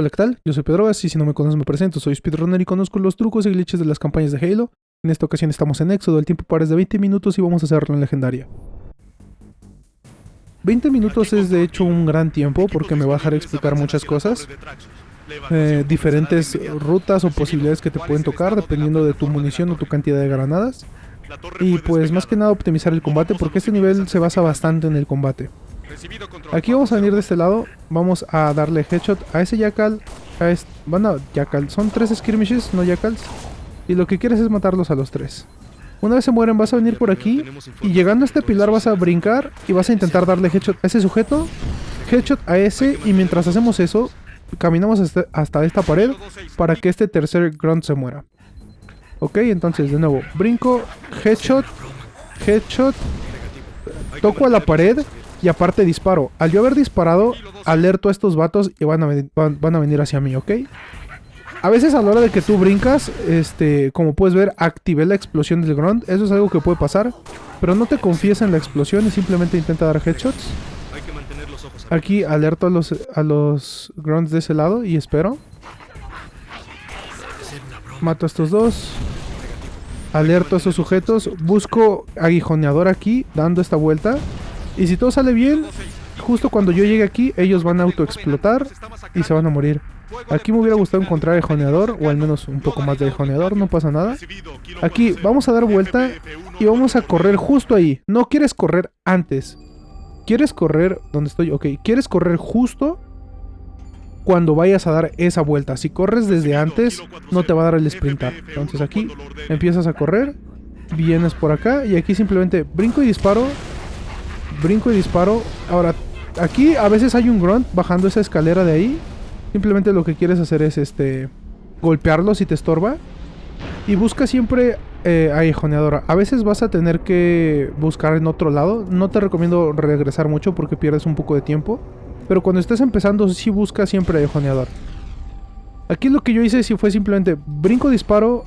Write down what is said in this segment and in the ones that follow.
Hola, ¿qué tal? Yo soy Pedrogas y si no me conoces me presento, soy speedrunner y conozco los trucos y glitches de las campañas de Halo. En esta ocasión estamos en Éxodo, el tiempo para es de 20 minutos y vamos a hacerlo en legendaria. 20 minutos es de hecho un gran tiempo porque me va a dejar explicar muchas cosas. Eh, diferentes rutas o posibilidades que te pueden tocar dependiendo de tu munición o tu cantidad de granadas. Y pues más que nada optimizar el combate porque este nivel se basa bastante en el combate. Aquí vamos a venir de este lado. Vamos a darle headshot a ese Jackal. A este, bueno, Jackal. Son tres skirmishes, no Jackals. Y lo que quieres es matarlos a los tres. Una vez se mueren vas a venir por aquí. Y llegando a este pilar vas a brincar. Y vas a intentar darle headshot a ese sujeto. Headshot a ese. Y mientras hacemos eso, caminamos hasta, hasta esta pared. Para que este tercer grunt se muera. Ok, entonces de nuevo. Brinco. Headshot. Headshot. Toco a la pared. Y aparte disparo. Al yo haber disparado, alerto a estos vatos y van a, van, a venir hacia mí, ¿ok? A veces a la hora de que tú brincas, este, como puedes ver, activé la explosión del grunt. Eso es algo que puede pasar. Pero no te confíes en la explosión y simplemente intenta dar headshots. Aquí alerto a los, a los grunts de ese lado y espero. Mato a estos dos. Alerto a esos sujetos. Busco aguijoneador aquí, dando esta vuelta. Y si todo sale bien, justo cuando yo llegue aquí, ellos van a autoexplotar y se van a morir. Aquí me hubiera gustado encontrar el joneador, o al menos un poco más de joneador, no pasa nada. Aquí vamos a dar vuelta y vamos a correr justo ahí. No quieres correr antes. Quieres correr, ¿dónde estoy? Ok, quieres correr justo cuando vayas a dar esa vuelta. Si corres desde antes, no te va a dar el sprintar. Entonces aquí empiezas a correr, vienes por acá y aquí simplemente brinco y disparo brinco y disparo. Ahora, aquí a veces hay un grunt bajando esa escalera de ahí. Simplemente lo que quieres hacer es este golpearlo si te estorba. Y busca siempre eh, aguijoneadora. A veces vas a tener que buscar en otro lado. No te recomiendo regresar mucho porque pierdes un poco de tiempo. Pero cuando estés empezando, sí busca siempre aguijoneador. Aquí lo que yo hice sí fue simplemente brinco, disparo,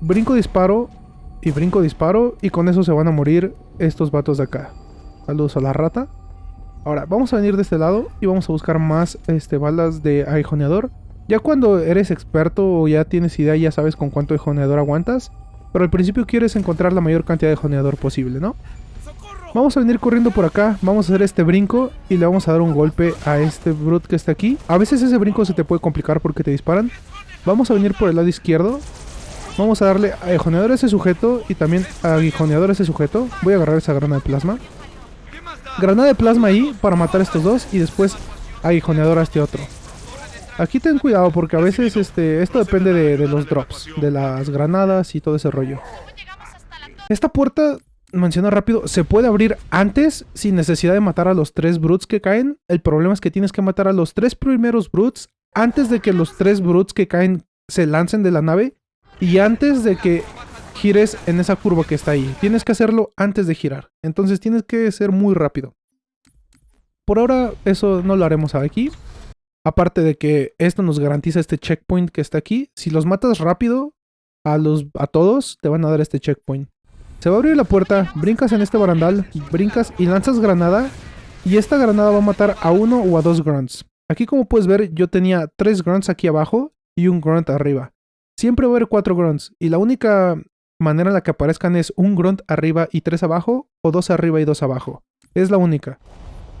brinco, disparo y brinco, disparo. Y con eso se van a morir estos vatos de acá. Saludos a la rata. Ahora, vamos a venir de este lado y vamos a buscar más este, balas de aguijoneador. Ya cuando eres experto o ya tienes idea, ya sabes con cuánto aguijoneador aguantas. Pero al principio quieres encontrar la mayor cantidad de aguijoneador posible, ¿no? Vamos a venir corriendo por acá, vamos a hacer este brinco y le vamos a dar un golpe a este brute que está aquí. A veces ese brinco se te puede complicar porque te disparan. Vamos a venir por el lado izquierdo. Vamos a darle aguijoneador a ese sujeto y también aguijoneador a ese sujeto. Voy a agarrar esa grana de plasma. Granada de plasma ahí para matar a estos dos y después aguijoneador a este otro. Aquí ten cuidado porque a veces este esto depende de, los drops, de las granadas y todo ese rollo. Esta puerta, menciono rápido, se puede abrir antes sin necesidad de matar a los tres brutes que caen. El problema es que tienes que matar a los tres primeros brutes antes de que los tres brutes que caen se lancen de la nave y antes de que gires en esa curva que está ahí. Tienes que hacerlo antes de girar. Entonces tienes que ser muy rápido. Por ahora eso no lo haremos aquí. Aparte de que esto nos garantiza este checkpoint que está aquí. Si los matas rápido a, los, a todos, te van a dar este checkpoint. Se va a abrir la puerta, brincas en este barandal, brincas y lanzas granada. Y esta granada va a matar a uno o a dos grunts. Aquí como puedes ver yo tenía tres grunts aquí abajo y un grunt arriba. Siempre va a haber cuatro grunts. Y la única manera en la que aparezcan es un grunt arriba y tres abajo, o dos arriba y dos abajo. Es la única.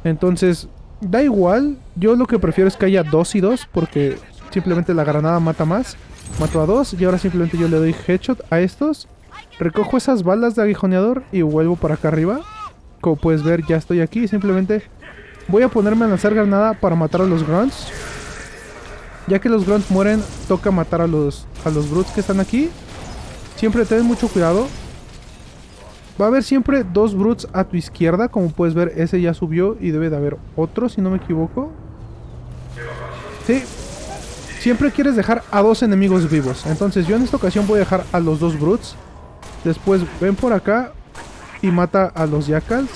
Entonces, da igual. Yo lo que prefiero es que haya dos y dos, porque simplemente la granada mata más. Mato a dos y ahora simplemente yo le doy headshot a estos. Recojo esas balas de aguijoneador y vuelvo para acá arriba. Como puedes ver, ya estoy aquí. Simplemente voy a ponerme a lanzar granada para matar a los grunts. Ya que los grunts mueren, toca matar a los, a los brutes que están aquí. Siempre ten mucho cuidado. Va a haber siempre dos brutes a tu izquierda. Como puedes ver, ese ya subió y debe de haber otro, si no me equivoco. Sí. Siempre quieres dejar a dos enemigos vivos. Entonces yo en esta ocasión voy a dejar a los dos brutes. Después ven por acá y mata a los jackals.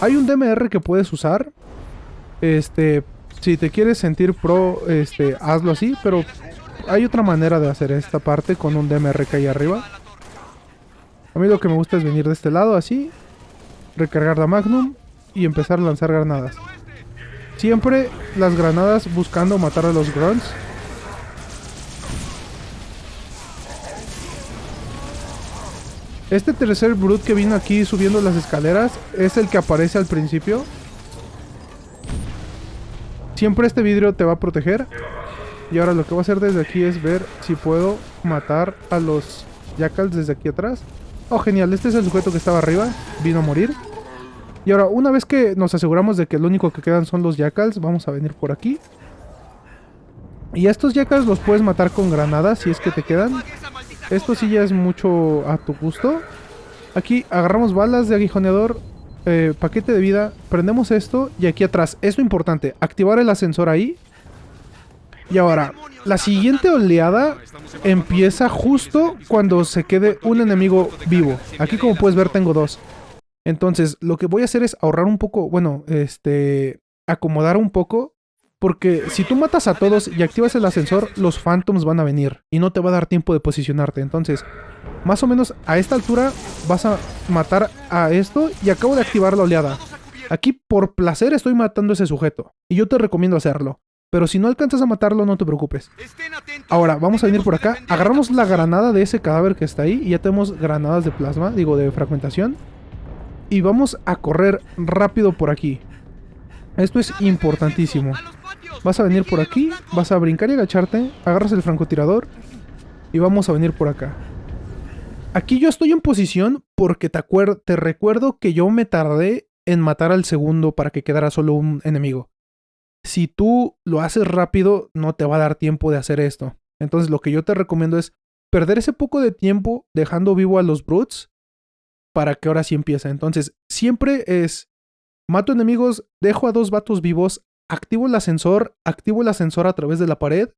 Hay un DMR que puedes usar. Este, si te quieres sentir pro, este, hazlo así, pero hay otra manera de hacer esta parte con un DMRK ahí arriba. A mí lo que me gusta es venir de este lado así, recargar la Magnum y empezar a lanzar granadas. Siempre las granadas buscando matar a los grunts. Este tercer brute que vino aquí subiendo las escaleras es el que aparece al principio. Siempre este vidrio te va a proteger. Y ahora lo que voy a hacer desde aquí es ver si puedo matar a los jackals desde aquí atrás. Oh, genial. Este es el sujeto que estaba arriba. Vino a morir. Y ahora, una vez que nos aseguramos de que lo único que quedan son los jackals, vamos a venir por aquí. Y estos jackals los puedes matar con granadas si es que te quedan. Esto sí ya es mucho a tu gusto. Aquí agarramos balas de aguijoneador, eh, paquete de vida, prendemos esto y aquí atrás, esto importante, activar el ascensor ahí. Y ahora, la siguiente oleada empieza justo cuando se quede un enemigo vivo. Aquí como puedes ver tengo dos. Entonces, lo que voy a hacer es ahorrar un poco, bueno, este, acomodar un poco porque si tú matas a todos y activas el ascensor, los phantoms van a venir y no te va a dar tiempo de posicionarte. Entonces, más o menos a esta altura vas a matar a esto y acabo de activar la oleada. Aquí por placer estoy matando a ese sujeto y yo te recomiendo hacerlo. Pero si no alcanzas a matarlo, no te preocupes. Ahora, vamos a venir por acá. Agarramos la granada de ese cadáver que está ahí. Y ya tenemos granadas de plasma, digo, de fragmentación. Y vamos a correr rápido por aquí. Esto es importantísimo. Vas a venir por aquí, vas a brincar y agacharte, agarras el francotirador y vamos a venir por acá. Aquí yo estoy en posición porque te, recuerdo que yo me tardé en matar al segundo para que quedara solo un enemigo. Si tú lo haces rápido, no te va a dar tiempo de hacer esto. Entonces lo que yo te recomiendo es perder ese poco de tiempo dejando vivo a los brutes para que ahora sí empiece. Entonces siempre es mato enemigos, dejo a dos vatos vivos, activo el ascensor, activo el ascensor a través de la pared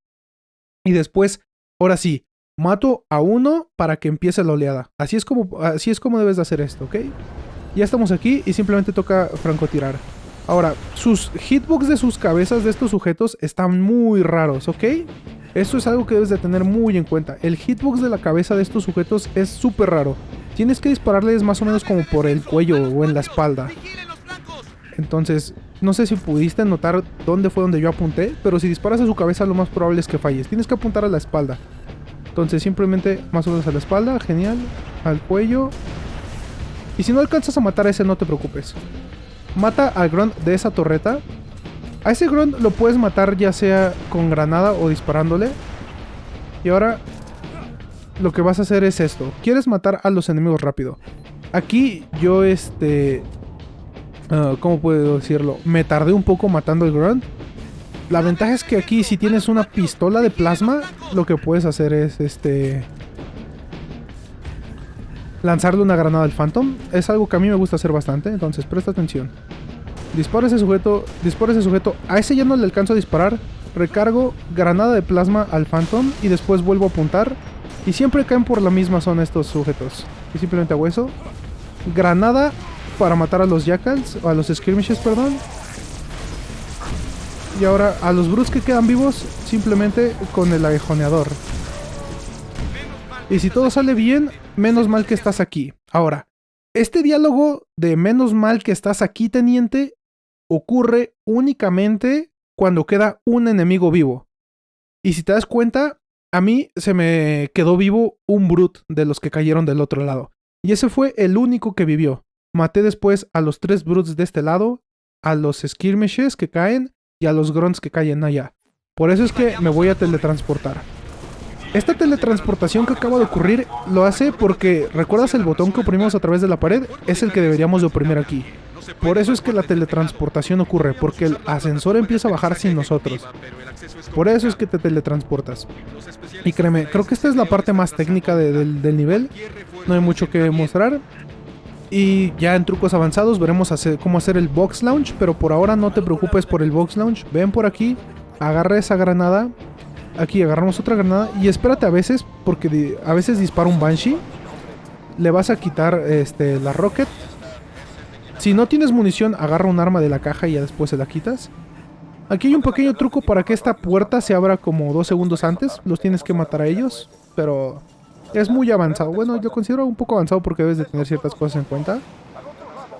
y después, ahora sí, mato a uno para que empiece la oleada. Así es como, así es como debes de hacer esto, ¿ok? Ya estamos aquí y simplemente toca francotirar. Ahora, sus hitbox de sus cabezas de estos sujetos están muy raros, ¿ok? Esto es algo que debes de tener muy en cuenta. El hitbox de la cabeza de estos sujetos es súper raro. Tienes que dispararles más o menos como por el cuello o en la espalda. Entonces, no sé si pudiste notar dónde fue donde yo apunté, pero si disparas a su cabeza lo más probable es que falles. Tienes que apuntar a la espalda. Entonces simplemente más o menos a la espalda, genial, al cuello. Y si no alcanzas a matar a ese no te preocupes. Mata al grunt de esa torreta. A ese grunt lo puedes matar ya sea con granada o disparándole. Y ahora lo que vas a hacer es esto. Quieres matar a los enemigos rápido. Aquí yo este Ah, ¿Cómo puedo decirlo? Me tardé un poco matando el Grunt. La ventaja es que aquí si tienes una pistola de plasma, lo que puedes hacer es este... Lanzarle una granada al Phantom. Es algo que a mí me gusta hacer bastante, entonces presta atención. Dispara ese sujeto, dispara ese sujeto. A ese ya no le alcanzo a disparar. Recargo granada de plasma al Phantom y después vuelvo a apuntar. Y siempre caen por la misma zona estos sujetos. Y simplemente hago eso. Granada para matar a los jackals, o a los skirmishes, perdón. Y ahora a los brutes que quedan vivos, simplemente con el aguijoneador. Y si todo sale bien, menos mal que estás aquí. Ahora, este diálogo de menos mal que estás aquí, teniente, ocurre únicamente cuando queda un enemigo vivo. Y si te das cuenta, a mí se me quedó vivo un brute de los que cayeron del otro lado. Y ese fue el único que vivió. Maté después a los tres brutes de este lado, a los skirmishes que caen y a los grunts que caen allá. Por eso es que me voy a teletransportar. Esta teletransportación que acaba de ocurrir lo hace porque, ¿recuerdas el botón que oprimimos a través de la pared? Es el que deberíamos de oprimir aquí. Por eso es que la teletransportación ocurre, porque el ascensor empieza a bajar sin nosotros. Por eso es que te teletransportas. Y créeme, creo que esta es la parte más técnica del, nivel. No hay mucho que mostrar. Y ya en trucos avanzados veremos cómo hacer el box launch, pero por ahora no te preocupes por el box launch. Ven por aquí, agarra esa granada. Aquí agarramos otra granada y espérate a veces, porque a veces dispara un Banshee. Le vas a quitar este, la rocket. Si no tienes munición, agarra un arma de la caja y ya después se la quitas. Aquí hay un pequeño truco para que esta puerta se abra como dos segundos antes. Los tienes que matar a ellos, pero es muy avanzado. Bueno, yo considero un poco avanzado porque debes de tener ciertas cosas en cuenta.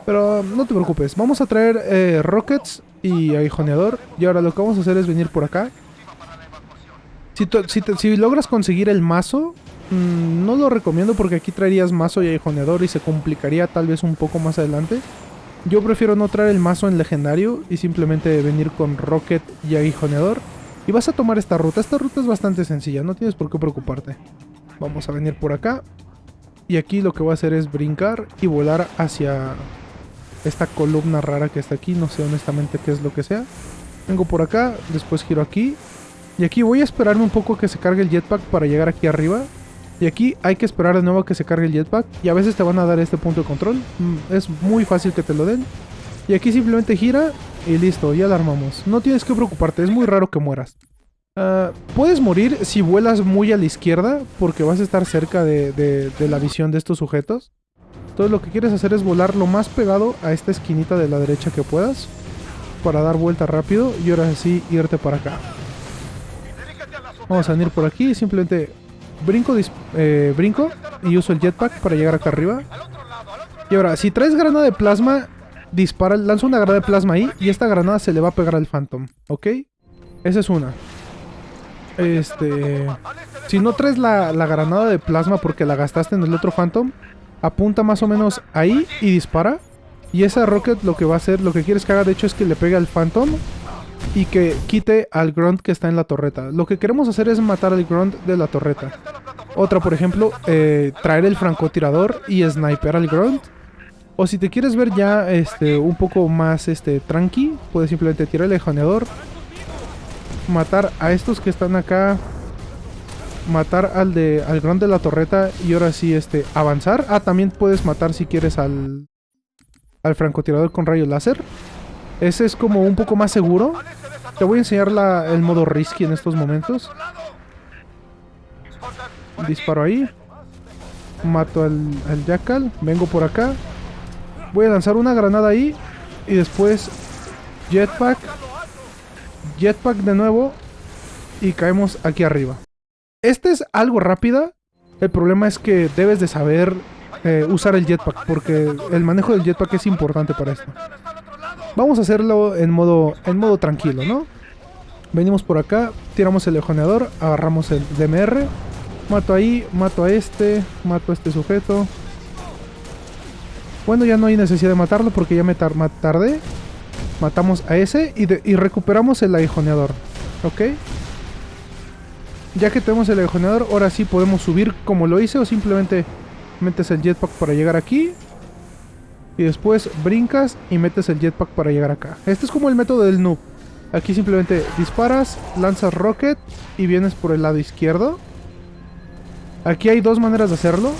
Pero no te preocupes, vamos a traer eh, rockets y aguijoneador. Y ahora lo que vamos a hacer es venir por acá. Si, logras conseguir el mazo, mmm, no lo recomiendo porque aquí traerías mazo y aguijoneador y se complicaría tal vez un poco más adelante. Yo prefiero no traer el mazo en legendario y simplemente venir con Rocket y aguijoneador. Y vas a tomar esta ruta. Esta ruta es bastante sencilla, no tienes por qué preocuparte. Vamos a venir por acá. Y aquí lo que voy a hacer es brincar y volar hacia esta columna rara que está aquí. No sé honestamente qué es lo que sea. Vengo por acá, después giro aquí. Y aquí voy a esperarme un poco que se cargue el jetpack para llegar aquí arriba. Y aquí hay que esperar de nuevo a que se cargue el jetpack. Y a veces te van a dar este punto de control. Mm, es muy fácil que te lo den. Y aquí simplemente gira y listo, ya la armamos. No tienes que preocuparte, es muy raro que mueras. Uh, puedes morir si vuelas muy a la izquierda porque vas a estar cerca de, de, de, la visión de estos sujetos. Entonces lo que quieres hacer es volar lo más pegado a esta esquinita de la derecha que puedas para dar vuelta rápido y ahora sí irte para acá. Vamos a venir por aquí simplemente brinco, eh, brinco y uso el jetpack para llegar acá arriba. Y ahora, si traes granada de plasma, dispara, lanza una granada de plasma ahí y esta granada se le va a pegar al Phantom, ¿ok? Esa es una. Este... Si no traes la, la, granada de plasma porque la gastaste en el otro Phantom, apunta más o menos ahí y dispara. Y esa Rocket lo que va a hacer, lo que quieres que haga de hecho es que le pegue al Phantom y que quite al Grunt que está en la torreta. Lo que queremos hacer es matar al Grunt de la torreta. Otra, por ejemplo, eh, traer el francotirador y sniper al Grunt. O si te quieres ver ya este, un poco más este, tranqui, puedes simplemente tirar el lejoneador, matar a estos que están acá, matar al de al Grunt de la torreta y ahora sí este, avanzar. Ah, también puedes matar si quieres al, al francotirador con rayo láser. Ese es como un poco más seguro. Te voy a enseñar el modo risky en estos momentos. Disparo ahí. Mato al, al Jackal. Vengo por acá. Voy a lanzar una granada ahí. Y después Jetpack. Jetpack de nuevo. Y caemos aquí arriba. Este es algo rápida. El problema es que debes de saber eh, usar el jetpack. Porque el manejo del jetpack es importante para esto. Vamos a hacerlo en modo, en modo tranquilo, ¿no? Venimos por acá, tiramos el lejoneador, agarramos el DMR. Mato ahí, mato a este, mato a este sujeto. Bueno, ya no hay necesidad de matarlo porque ya me tar tardé. Matamos a ese y, y recuperamos el aguijoneador. ¿Ok? Ya que tenemos el aguijoneador, ahora sí podemos subir como lo hice o simplemente metes el jetpack para llegar aquí y después brincas y metes el jetpack para llegar acá. Este es como el método del noob. Aquí simplemente disparas, lanzas rocket y vienes por el lado izquierdo. Aquí hay dos maneras de hacerlo.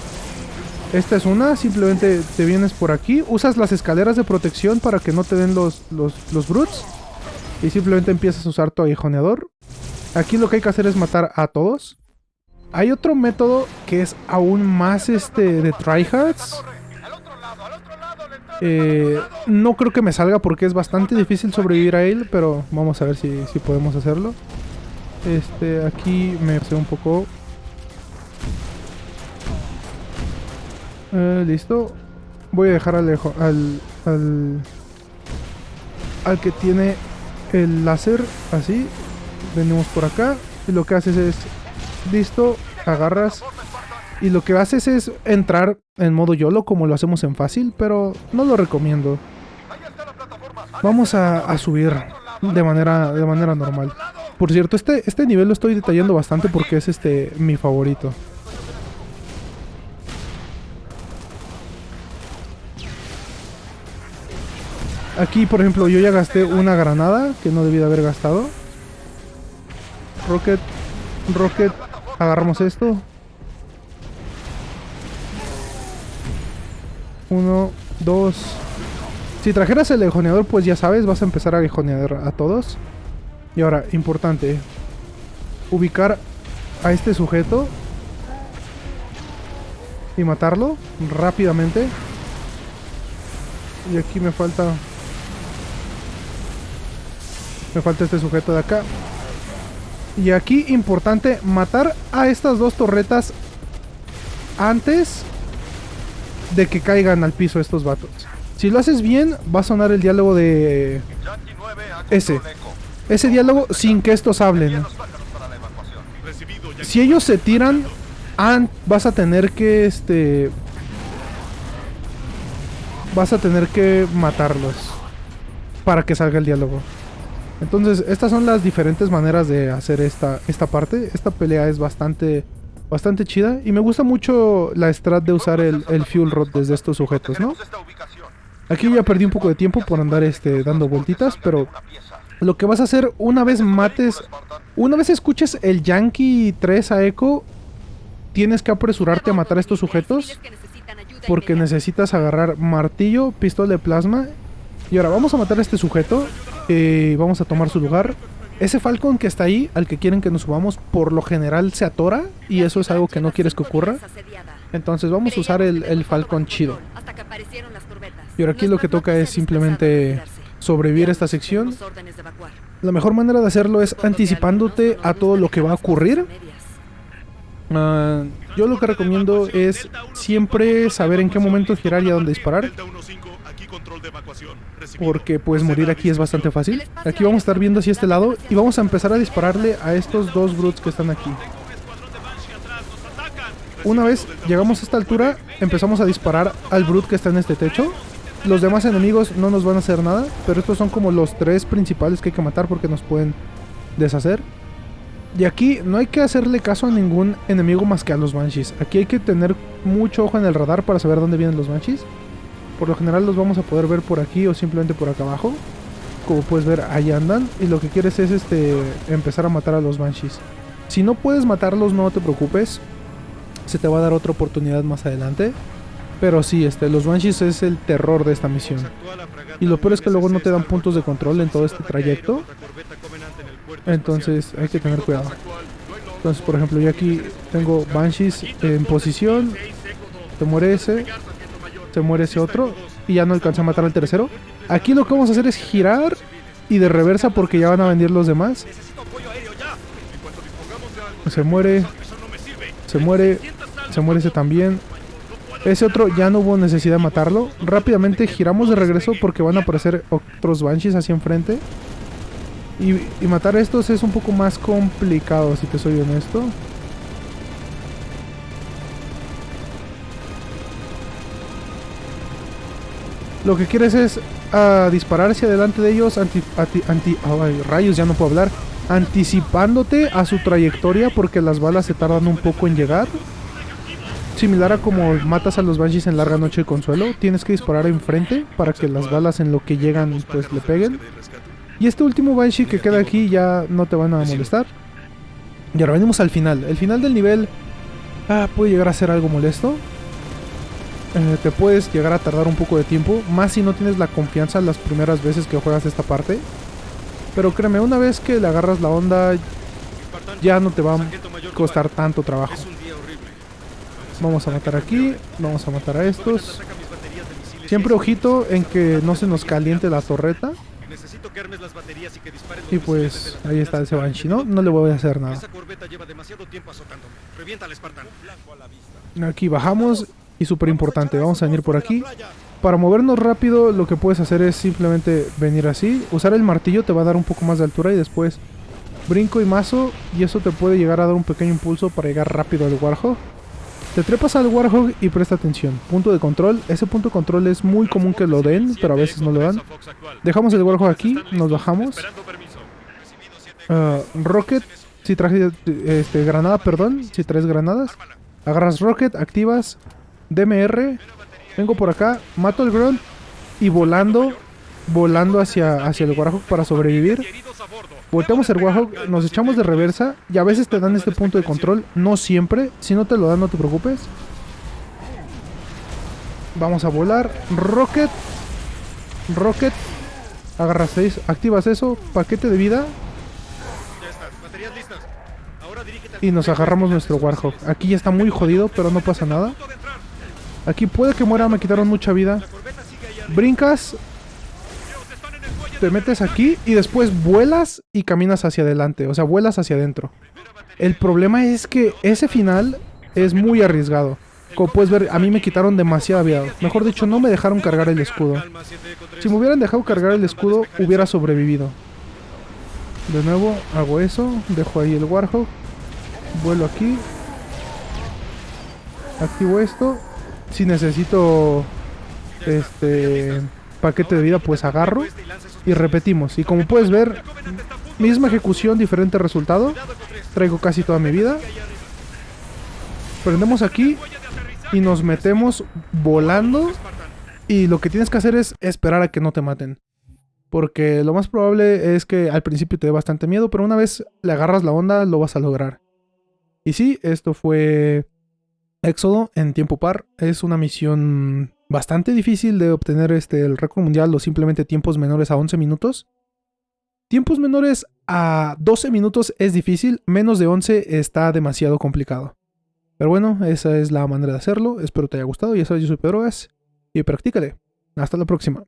Esta es una, simplemente te vienes por aquí, usas las escaleras de protección para que no te den los, los, los brutes. Y simplemente empiezas a usar tu aguijoneador. Aquí lo que hay que hacer es matar a todos. Hay otro método que es aún más este de tryhards. Eh, no creo que me salga porque es bastante difícil sobrevivir a él, pero vamos a ver si, si podemos hacerlo. Este, aquí me hace un poco... Eh, listo. Voy a dejar al, al, al que tiene el láser, así. Venimos por acá. Y lo que haces es... Listo, agarras y lo que haces es entrar en modo YOLO como lo hacemos en fácil, pero no lo recomiendo. Vamos a, subir de manera, de manera normal. Por cierto, este, este nivel lo estoy detallando bastante porque es este mi favorito. Aquí, por ejemplo, yo ya gasté una granada que no debí de haber gastado. Rocket, Rocket, agarramos esto, Uno, dos... Si trajeras el lejoneador, pues ya sabes, vas a empezar a lejonear a todos. Y ahora, importante. Ubicar a este sujeto. Y matarlo rápidamente. Y aquí me falta... Me falta este sujeto de acá. Y aquí, importante, matar a estas dos torretas antes de que caigan al piso estos vatos. Si lo haces bien, va a sonar el diálogo de... Ese. Ese diálogo sin que estos hablen. Si ellos se tiran, an- vas a tener que, este... Vas a tener que matarlos. Para que salga el diálogo. Entonces, estas son las diferentes maneras de hacer esta, esta parte. Esta pelea es bastante, bastante chida. Y me gusta mucho la strat de usar el, el fuel rod desde estos sujetos, ¿no? Aquí ya perdí un poco de tiempo por andar este, dando vueltitas, pero lo que vas a hacer una vez mates, una vez escuches el Yankee 3 a Echo, tienes que apresurarte a matar estos sujetos porque necesitas agarrar martillo, pistola de plasma. Y ahora vamos a matar a este sujeto y vamos a tomar su lugar. Ese Falcon que está ahí, al que quieren que nos subamos, por lo general se atora y eso es algo que no quieres que ocurra. Entonces vamos a usar el, el Falcon chido. Y ahora aquí lo que toca es simplemente sobrevivir a esta sección. La mejor manera de hacerlo es anticipándote a todo lo que va a ocurrir. Ah, yo lo que recomiendo es siempre saber en qué momento girar y a dónde disparar. Porque puedes morir aquí es bastante fácil. Aquí vamos a estar viendo hacia este lado y vamos a empezar a dispararle a estos dos brutes que están aquí. Una vez llegamos a esta altura, empezamos a disparar al brute que está en este techo. Los demás enemigos no nos van a hacer nada, pero estos son como los tres principales que hay que matar porque nos pueden deshacer. Y aquí no hay que hacerle caso a ningún enemigo más que a los Banshees. Aquí hay que tener mucho ojo en el radar para saber dónde vienen los Banshees. Por lo general los vamos a poder ver por aquí o simplemente por acá abajo. Como puedes ver, ahí andan. Y lo que quieres es este empezar a matar a los Banshees. Si no puedes matarlos, no te preocupes. Se te va a dar otra oportunidad más adelante. Pero sí, este, los Banshees es el terror de esta misión. Y lo peor es que luego no te dan puntos de control en todo este trayecto. Entonces hay que tener cuidado. Entonces, por ejemplo, yo aquí tengo Banshees en posición. Se muere ese. Se muere ese otro. Y ya no alcancé a matar al tercero. Aquí lo que vamos a hacer es girar y de reversa porque ya van a venir los demás. Se muere. Se muere. Se muere ese también. Ese otro ya no hubo necesidad de matarlo. Rápidamente giramos de regreso porque van a aparecer otros Banshees hacia enfrente. Y, y, matar a estos es un poco más complicado, si te soy honesto. Lo que quieres es uh, disparar hacia adelante de ellos, anti, anti, anti oh, ay, rayos, ya no puedo hablar, anticipándote a su trayectoria porque las balas se tardan un poco en llegar. Similar a como matas a los Banshees en Larga Noche de Consuelo, tienes que disparar enfrente para que las balas en lo que llegan pues le peguen. Y este último Banshee que queda aquí ya no te van a molestar. Y ahora venimos al final. El final del nivel ah, puede llegar a ser algo molesto. Eh, te puedes llegar a tardar un poco de tiempo. Más si no tienes la confianza las primeras veces que juegas esta parte. Pero créeme, una vez que le agarras la onda, ya no te va a costar tanto trabajo. Vamos a matar aquí. Vamos a matar a estos. Siempre ojito en que no se nos caliente la torreta. Y pues ahí está ese Banshee, ¿no? No le voy a hacer nada. Aquí bajamos y súper importante, vamos a venir por aquí. Para movernos rápido lo que puedes hacer es simplemente venir así. Usar el martillo te va a dar un poco más de altura y después brinco y mazo. Y eso te puede llegar a dar un pequeño impulso para llegar rápido al Warhog. Te trepas al Warhog y presta atención. Punto de control. Ese punto de control es muy común que lo den, pero a veces no lo dan. Dejamos el Warhog aquí, nos bajamos. Uh, rocket, si traje este, granada, perdón, si traes granadas. Agarras Rocket, activas DMR. Vengo por acá, mato el Grunt y volando, volando hacia, hacia el Warhog para sobrevivir. Volteamos el Warhog, nos echamos de reversa y a veces te dan este punto de control, no siempre. Si no te lo dan, no te preocupes. Vamos a volar. Rocket. Rocket. Agarras 6, activas eso. Paquete de vida. Y nos agarramos nuestro Warhog. Aquí ya está muy jodido, pero no pasa nada. Aquí puede que muera, me quitaron mucha vida. Brincas, te metes aquí y después vuelas y caminas hacia adelante. O sea, vuelas hacia adentro. El problema es que ese final es muy arriesgado. Como puedes ver, a mí me quitaron demasiada vida. Mejor dicho, no me dejaron cargar el escudo. Si me hubieran dejado cargar el escudo, hubiera sobrevivido. De nuevo hago eso, dejo ahí el Warhawk, vuelo aquí, activo esto. Si necesito este paquete de vida, pues agarro y repetimos. Y como puedes ver, misma ejecución, diferente resultado. Traigo casi toda mi vida. Prendemos aquí y nos metemos volando. Y lo que tienes que hacer es esperar a que no te maten. Porque lo más probable es que al principio te dé bastante miedo, pero una vez le agarras la onda lo vas a lograr. Y sí, esto fue Éxodo en tiempo par. Es una misión bastante difícil de obtener este, el récord mundial o simplemente tiempos menores a 11 minutos. Tiempos menores a 12 minutos es difícil, menos de 11 está demasiado complicado. Pero bueno, esa es la manera de hacerlo. Espero te haya gustado. Ya sabes, yo soy Pedro Gas y practícale. Hasta la próxima.